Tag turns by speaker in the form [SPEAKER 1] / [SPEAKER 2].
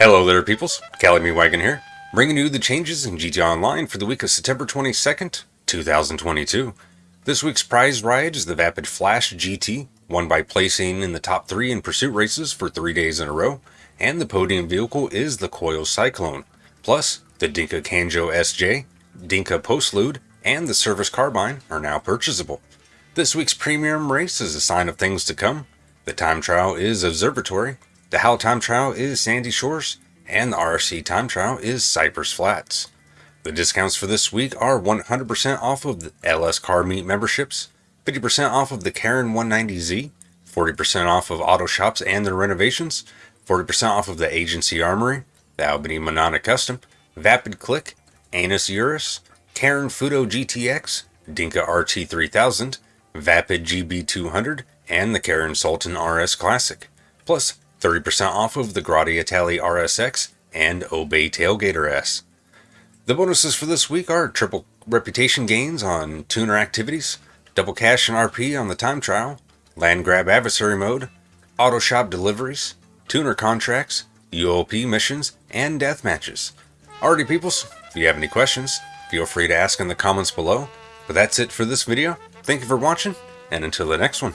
[SPEAKER 1] Hello there peoples, Cali Wagon here, bringing you the changes in GTA Online for the week of September 22nd, 2022. This week's prize ride is the Vapid Flash GT, won by placing in the top 3 in pursuit races for 3 days in a row, and the podium vehicle is the Coil Cyclone, plus the Dinka Kanjo SJ, Dinka Postlude, and the Service Carbine are now purchasable. This week's premium race is a sign of things to come. The time trial is Observatory, the HAL time trial is Sandy Shores, and the RC time trial is Cypress Flats. The discounts for this week are 100% off of the LS Car Meet memberships, 50% off of the Karin 190Z, 40% off of auto shops and their renovations, 40% off of the Agency Armory, the Albany Manana Custom, Vapid Clique, Annis Euros, Karin Futo GTX, Dinka RT3000, Vapid GB200, and the Karin Sultan RS Classic. Plus, 30% off of the Grotti Itali RSX and Obey Tailgater S. The bonuses for this week are triple reputation gains on tuner activities, double cash and RP on the time trial, land grab adversary mode, auto shop deliveries, tuner contracts, UOP missions, and death matches. Alrighty peoples, if you have any questions, feel free to ask in the comments below. But that's it for this video. Thank you for watching, and until the next one.